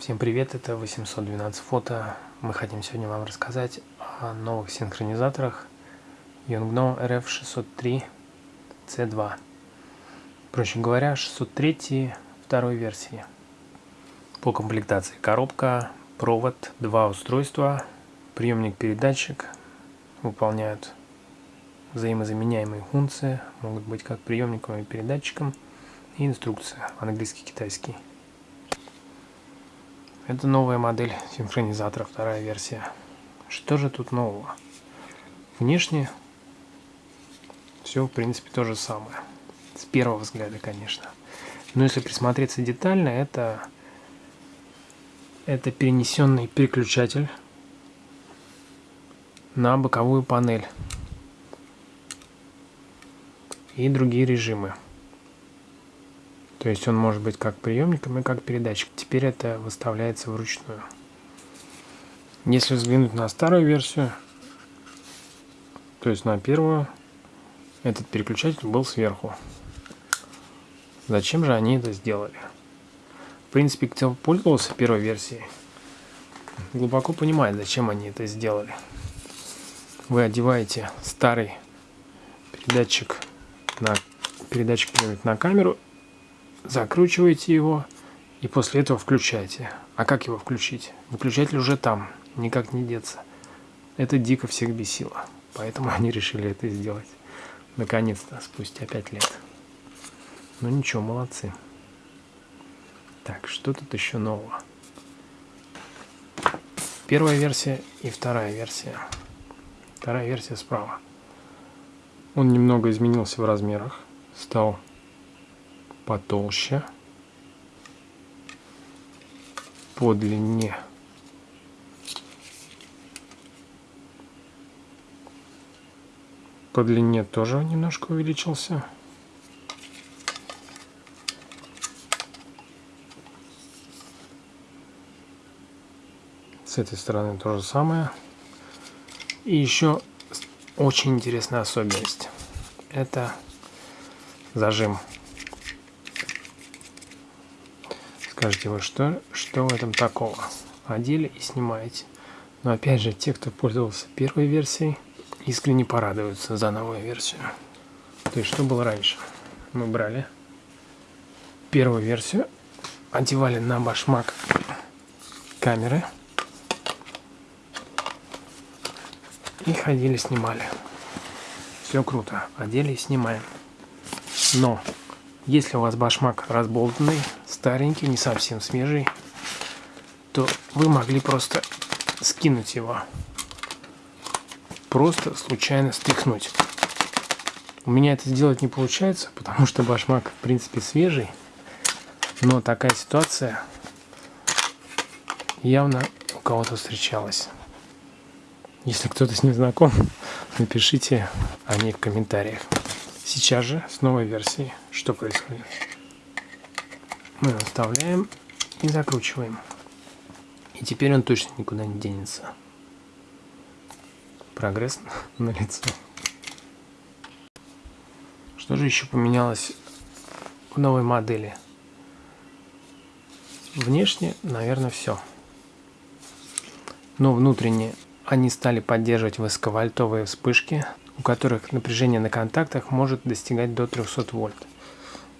Всем привет, это 812 фото. Мы хотим сегодня вам рассказать о новых синхронизаторах Yongno RF603 C2. Проще говоря, 603 второй версии. По комплектации коробка, провод, два устройства, приемник-передатчик выполняют взаимозаменяемые функции, могут быть как приемником и передатчиком, и инструкция английский-китайский. Это новая модель синхронизатора, вторая версия. Что же тут нового? Внешне все, в принципе, то же самое. С первого взгляда, конечно. Но если присмотреться детально, это, это перенесенный переключатель на боковую панель и другие режимы. То есть он может быть как приемником и как передатчик. Теперь это выставляется вручную. Если взглянуть на старую версию, то есть на первую, этот переключатель был сверху. Зачем же они это сделали? В принципе, кто пользовался первой версией, глубоко понимает, зачем они это сделали. Вы одеваете старый передатчик на передатчик на камеру закручиваете его и после этого включаете. А как его включить? Выключатель уже там, никак не деться. Это дико всех бесило. Поэтому они решили это сделать. Наконец-то, спустя 5 лет. Ну ничего, молодцы. Так, что тут еще нового? Первая версия и вторая версия. Вторая версия справа. Он немного изменился в размерах. Стал потолще по длине. По длине тоже немножко увеличился. С этой стороны то же самое. И еще очень интересная особенность. Это зажим Скажете вы, что, что в этом такого? Одели и снимаете. Но опять же, те, кто пользовался первой версией, искренне порадуются за новую версию. То есть, что было раньше? Мы брали первую версию, одевали на башмак камеры и ходили, снимали. Все круто. Одели и снимаем. Но если у вас башмак разболтанный, старенький, не совсем свежий, то вы могли просто скинуть его. Просто случайно стряхнуть. У меня это сделать не получается, потому что башмак в принципе свежий. Но такая ситуация явно у кого-то встречалась. Если кто-то с ним знаком, напишите о ней в комментариях. Сейчас же с новой версией что происходит? Мы вставляем и закручиваем. И теперь он точно никуда не денется. Прогресс на лицо. Что же еще поменялось в новой модели? Внешне, наверное, все. Но внутренне они стали поддерживать высоковольтовые вспышки у которых напряжение на контактах может достигать до 300 вольт.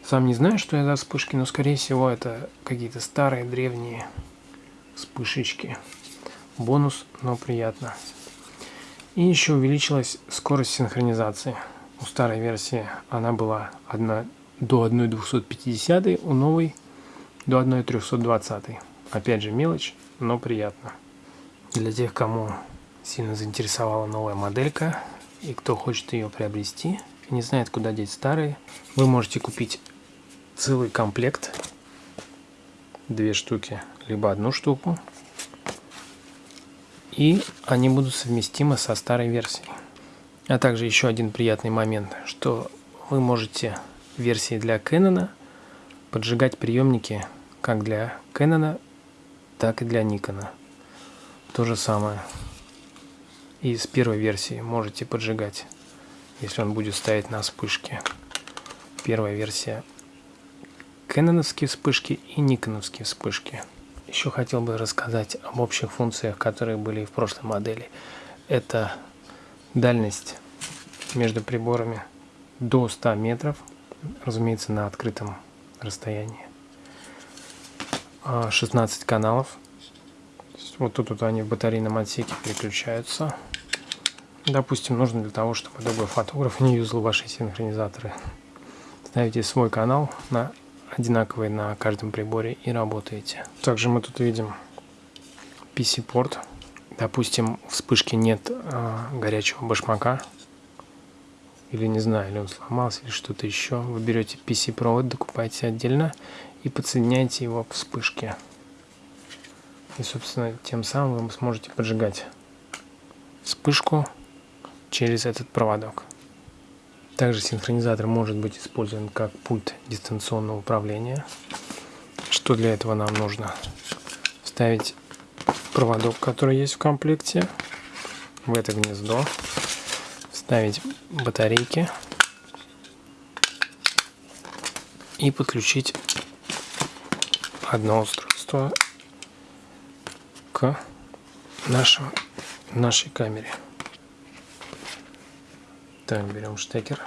Сам не знаю, что это за вспышки, но скорее всего это какие-то старые древние вспышечки. Бонус, но приятно. И еще увеличилась скорость синхронизации. У старой версии она была 1, до 1,250, у новой до 1,320. Опять же мелочь, но приятно. Для тех, кому сильно заинтересовала новая моделька, и кто хочет ее приобрести не знает, куда деть старые, вы можете купить целый комплект, две штуки, либо одну штуку, и они будут совместимы со старой версией. А также еще один приятный момент, что вы можете версии для Canon поджигать приемники как для Canon, так и для Nikon. То же самое из первой версии можете поджигать, если он будет стоять на вспышке. Первая версия кэноновские вспышки и никоновские вспышки. еще хотел бы рассказать об общих функциях, которые были в прошлой модели. Это дальность между приборами до 100 метров, разумеется, на открытом расстоянии. 16 а, каналов. Вот тут вот они в батарейном отсеке переключаются. Допустим, нужно для того, чтобы другой фотограф не юзал ваши синхронизаторы. Ставите свой канал на одинаковый на каждом приборе и работаете. Также мы тут видим PC-порт. Допустим, в вспышке нет а, горячего башмака. Или не знаю, или он сломался, или что-то еще. Вы берете PC-провод, докупаете отдельно и подсоединяете его к вспышке. И, собственно, тем самым вы сможете поджигать вспышку через этот проводок. Также синхронизатор может быть использован как пульт дистанционного управления. Что для этого нам нужно? Вставить проводок, который есть в комплекте, в это гнездо, вставить батарейки и подключить одно устройство к нашему, нашей камере. Так, берем штекер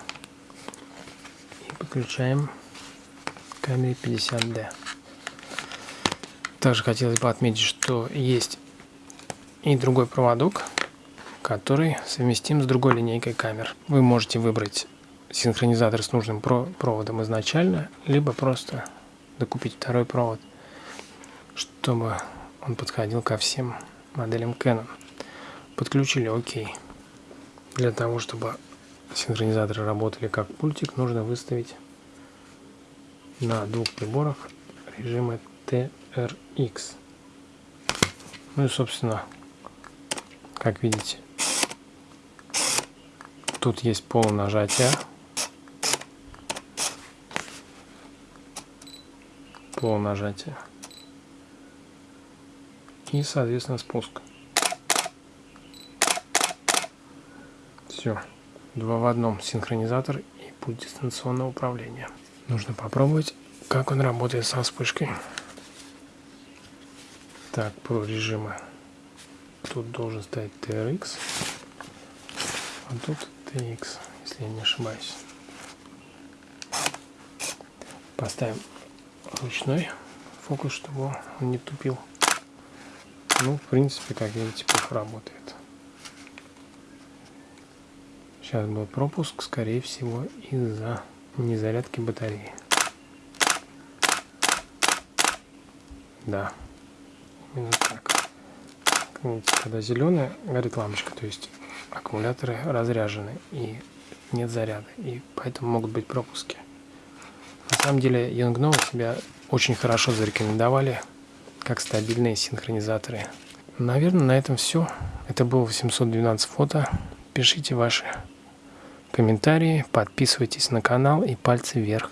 и подключаем к камере 50D. Также хотелось бы отметить, что есть и другой проводок, который совместим с другой линейкой камер. Вы можете выбрать синхронизатор с нужным проводом изначально, либо просто докупить второй провод чтобы он подходил ко всем моделям Canon. Подключили ОК. Для того, чтобы синхронизаторы работали как пультик, нужно выставить на двух приборах режимы TRX. Ну и, собственно, как видите, тут есть полунажатие. Полунажатие и, соответственно, спуск. Все. Два в одном синхронизатор и пульт дистанционного управления. Нужно попробовать, как он работает со вспышкой. Так, про режимы. Тут должен стоять TRX, а тут TX, если я не ошибаюсь. Поставим ручной фокус, чтобы он не тупил. Ну, в принципе, как видите, плохо работает. Сейчас был пропуск, скорее всего, из-за незарядки батареи. Да, именно так. Когда зеленая горит лампочка, то есть аккумуляторы разряжены и нет заряда, и поэтому могут быть пропуски. На самом деле Youngno себя очень хорошо зарекомендовали как стабильные синхронизаторы. Наверное, на этом все. Это было 812 фото. Пишите ваши комментарии, подписывайтесь на канал и пальцы вверх.